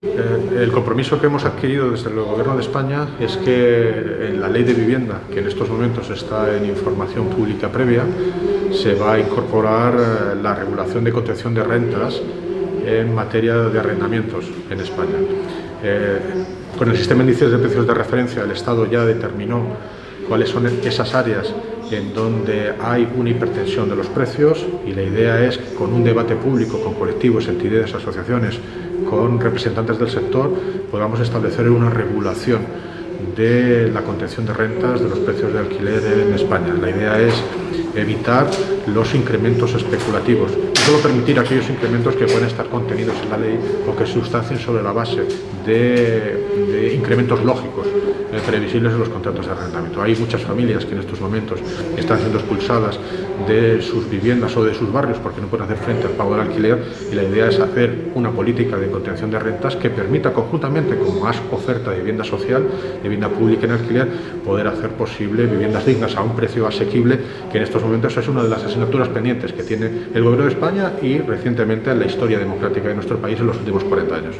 Eh, el compromiso que hemos adquirido desde el Gobierno de España es que en la Ley de Vivienda, que en estos momentos está en información pública previa, se va a incorporar eh, la regulación de contención de rentas en materia de arrendamientos en España. Eh, con el sistema de índices de precios de referencia, el Estado ya determinó cuáles son esas áreas en donde hay una hipertensión de los precios y la idea es con un debate público, con colectivos, entidades, asociaciones, con representantes del sector, podamos establecer una regulación de la contención de rentas de los precios de alquiler en España. La idea es evitar los incrementos especulativos y solo permitir aquellos incrementos que pueden estar contenidos en la ley o que sustancien sobre la base de, incrementos lógicos eh, previsibles en los contratos de arrendamiento. Hay muchas familias que en estos momentos están siendo expulsadas de sus viviendas o de sus barrios porque no pueden hacer frente al pago del alquiler y la idea es hacer una política de contención de rentas que permita conjuntamente con más oferta de vivienda social, de vivienda pública en alquiler, poder hacer posible viviendas dignas a un precio asequible que en estos momentos es una de las asignaturas pendientes que tiene el Gobierno de España y recientemente en la historia democrática de nuestro país en los últimos 40 años.